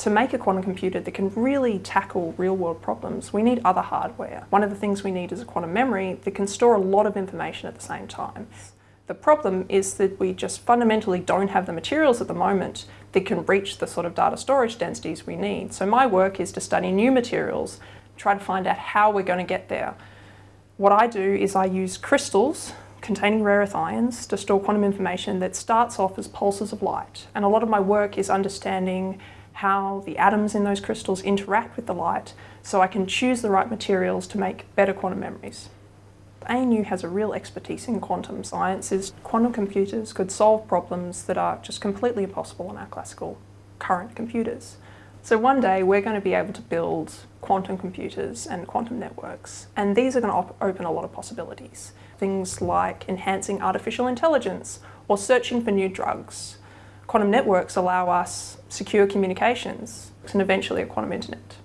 To make a quantum computer that can really tackle real world problems, we need other hardware. One of the things we need is a quantum memory that can store a lot of information at the same time. The problem is that we just fundamentally don't have the materials at the moment that can reach the sort of data storage densities we need. So my work is to study new materials, try to find out how we're going to get there. What I do is I use crystals containing rare earth ions to store quantum information that starts off as pulses of light. And a lot of my work is understanding how the atoms in those crystals interact with the light so I can choose the right materials to make better quantum memories. ANU has a real expertise in quantum sciences. Quantum computers could solve problems that are just completely impossible on our classical current computers. So one day we're going to be able to build quantum computers and quantum networks and these are going to open a lot of possibilities. Things like enhancing artificial intelligence or searching for new drugs Quantum networks allow us secure communications and eventually a quantum internet.